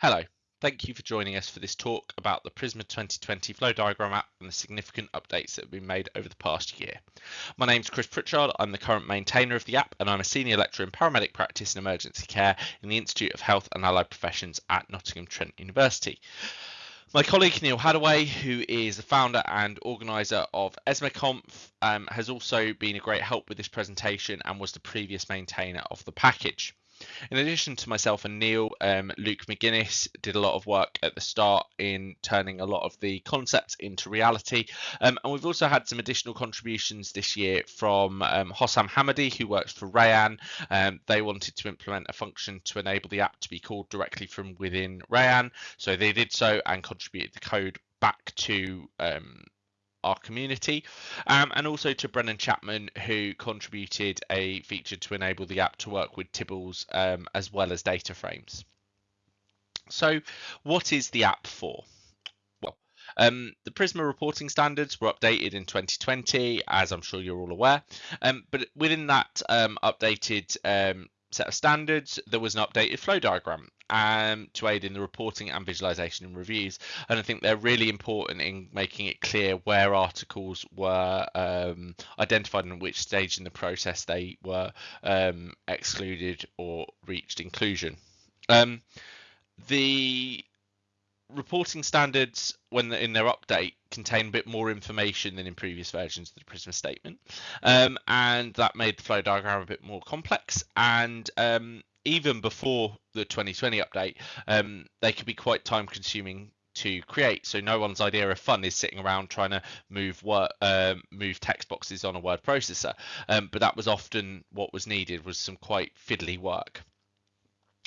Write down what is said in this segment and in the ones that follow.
Hello, thank you for joining us for this talk about the Prisma 2020 flow diagram app and the significant updates that have been made over the past year. My name is Chris Pritchard, I'm the current maintainer of the app and I'm a senior lecturer in paramedic practice and emergency care in the Institute of Health and Allied Professions at Nottingham Trent University. My colleague Neal Haddaway, who is the founder and organiser of ESMARConf, um, has also been a great help with this presentation and was the previous maintainer of the package. In addition to myself and Neal, um, Luke McGuinness did a lot of work at the start in turning a lot of the concepts into reality. Um, and we've also had some additional contributions this year from um, Hossam Hamadi, who works for Rayyan. Um, they wanted to implement a function to enable the app to be called directly from within Rayyan. So they did so and contributed the code back to um, our community, um, and also to Brennan Chapman, who contributed a feature to enable the app to work with Tibbles um, as well as data frames. So, what is the app for? Well, um, the Prisma reporting standards were updated in 2020, as I'm sure you're all aware. Um, but within that um, updated um, set of standards, there was an updated flow diagram um, to aid in the reporting and visualization and reviews. And I think they're really important in making it clear where articles were um, identified and which stage in the process they were um, excluded or reached inclusion. Um, the reporting standards when in their update contain a bit more information than in previous versions of the Prisma statement, um, and that made the flow diagram a bit more complex. And um, even before the 2020 update, um, they could be quite time consuming to create. So no one's idea of fun is sitting around trying to move word, um, move text boxes on a word processor. Um, but that was often what was needed was some quite fiddly work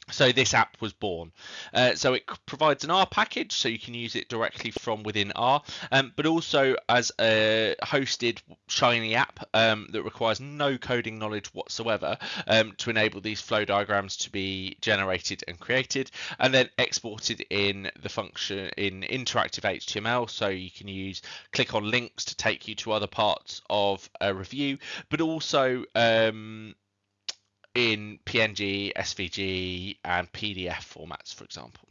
so this app was born. Uh, so it provides an R package, so you can use it directly from within R, um, but also as a hosted Shiny app um, that requires no coding knowledge whatsoever um, to enable these flow diagrams to be generated and created, and then exported in the function in interactive HTML. So you can use click on links to take you to other parts of a review, but also um, in PNG, SVG, and PDF formats, for example.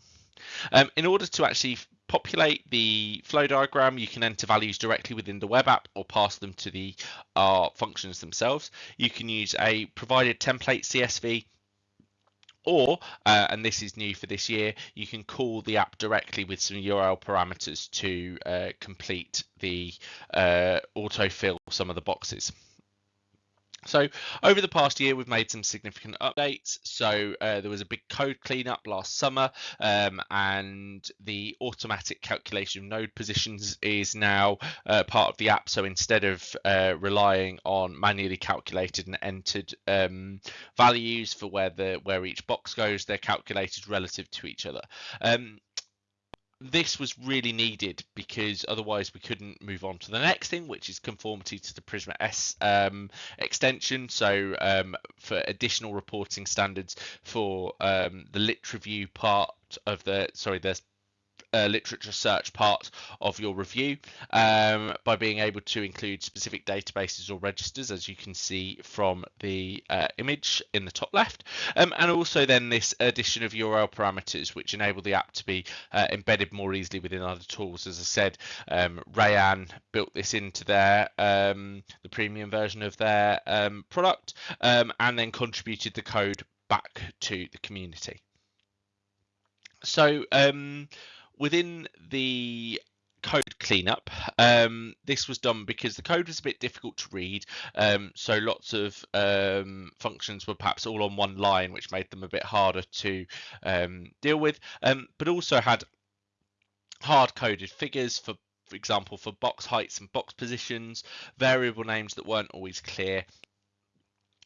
Um, in order to actually populate the flow diagram, you can enter values directly within the web app or pass them to the uh, functions themselves. You can use a provided template CSV or, uh, and this is new for this year, you can call the app directly with some URL parameters to uh, complete the uh, autofill some of the boxes. So over the past year, we've made some significant updates. So uh, there was a big code cleanup last summer, um, and the automatic calculation of node positions is now uh, part of the app. So instead of uh, relying on manually calculated and entered um, values for where the where each box goes, they're calculated relative to each other. Um, this was really needed because otherwise we couldn't move on to the next thing, which is conformity to the Prisma S um, extension. So um, for additional reporting standards for um, the lit review part of the sorry the uh, literature search part of your review um, by being able to include specific databases or registers, as you can see from the uh, image in the top left. Um, and also then this addition of URL parameters, which enable the app to be uh, embedded more easily within other tools. As I said, um, Rayyan built this into their um, the premium version of their um, product um, and then contributed the code back to the community. So um, within the code cleanup. Um, this was done because the code was a bit difficult to read, um, so lots of um, functions were perhaps all on one line, which made them a bit harder to um, deal with, um, but also had hard-coded figures for for example, for box heights and box positions, variable names that weren't always clear,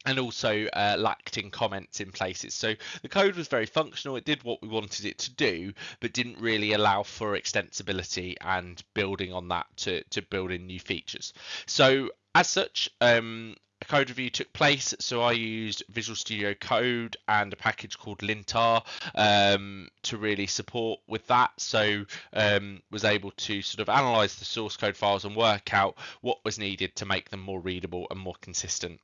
and also uh, lacked in comments in places. So the code was very functional. It did what we wanted it to do, but didn't really allow for extensibility and building on that to, to build in new features. So as such, um, a code review took place. So I used Visual Studio Code and a package called lintr um, to really support with that. So um, was able to sort of analyze the source code files and work out what was needed to make them more readable and more consistent.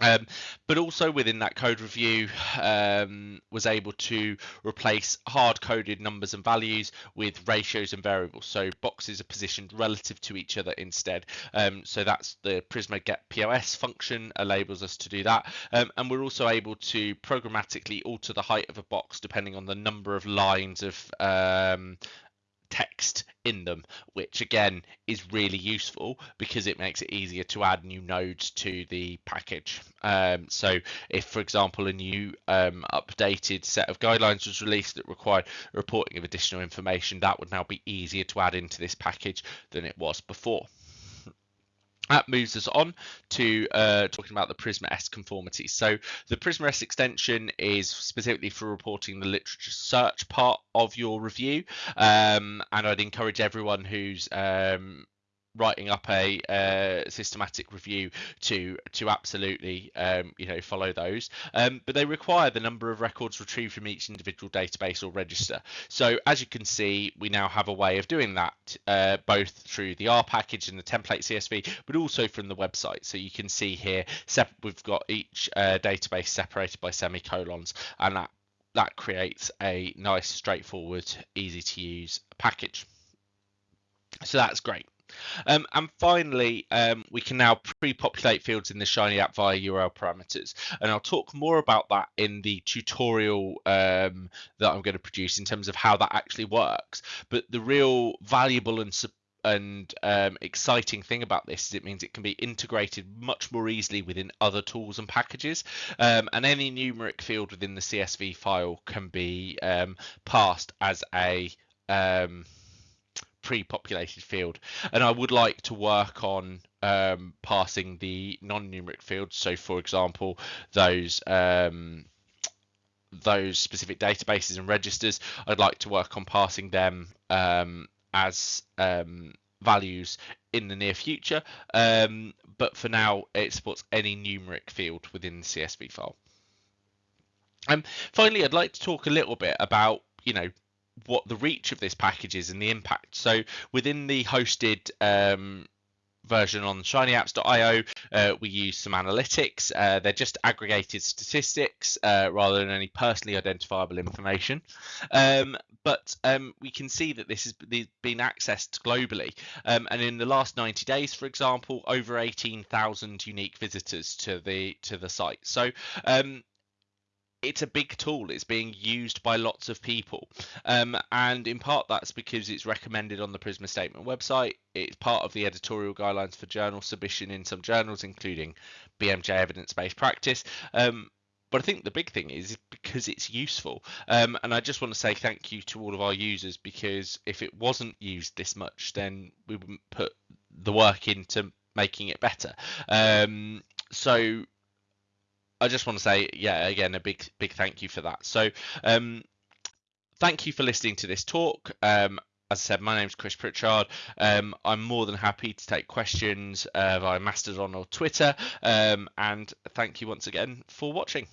Um, but also within that code review, um, was able to replace hard coded numbers and values with ratios and variables. So boxes are positioned relative to each other instead. Um, so that's the Prisma get POS function enables us to do that. Um, and we're also able to programmatically alter the height of a box depending on the number of lines of um, in them, which again is really useful because it makes it easier to add new nodes to the package. Um, so if, for example, a new um, updated set of guidelines was released that required reporting of additional information, that would now be easier to add into this package than it was before. That moves us on to uh, talking about the Prisma S conformity. So the Prisma S extension is specifically for reporting the literature search part of your review, um, and I'd encourage everyone who's um, writing up a uh, systematic review to to absolutely um, you know follow those. Um, but they require the number of records retrieved from each individual database or register. So as you can see we now have a way of doing that uh, both through the R package and the template CSV but also from the website. So you can see here we've got each uh, database separated by semicolons and that that creates a nice straightforward easy to use package. So that's great um, and finally, um, we can now pre-populate fields in the Shiny app via URL parameters. And I'll talk more about that in the tutorial um, that I'm going to produce in terms of how that actually works. But the real valuable and and um, exciting thing about this is it means it can be integrated much more easily within other tools and packages um, and any numeric field within the csv file can be um, passed as a pre-populated field. And i would like to work on um, passing the non-numeric fields. So for example those um, those specific databases and registers. I'd like to work on passing them um, as um, values in the near future. Um, but for now it supports any numeric field within the csv file. Um, finally i'd like to talk a little bit about you know what the reach of this package is and the impact. So within the hosted um, version on shinyapps.io, uh, we use some analytics. Uh, they're just aggregated statistics uh, rather than any personally identifiable information. Um, but um, we can see that this has been accessed globally. Um, and in the last 90 days, for example, over 18,000 unique visitors to the to the site. So um, it's a big tool. It's being used by lots of people. Um, and in part, that's because it's recommended on the Prisma Statement website. It's part of the editorial guidelines for journal submission in some journals, including BMJ Evidence Based Practice. Um, but I think the big thing is because it's useful. Um, and I just want to say thank you to all of our users because if it wasn't used this much, then we wouldn't put the work into making it better. Um, so I just want to say, yeah, again, a big, big thank you for that. So, um, thank you for listening to this talk. Um, as I said, my name is Chris Pritchard. Um, I'm more than happy to take questions uh, via Mastodon or Twitter. Um, and thank you once again for watching.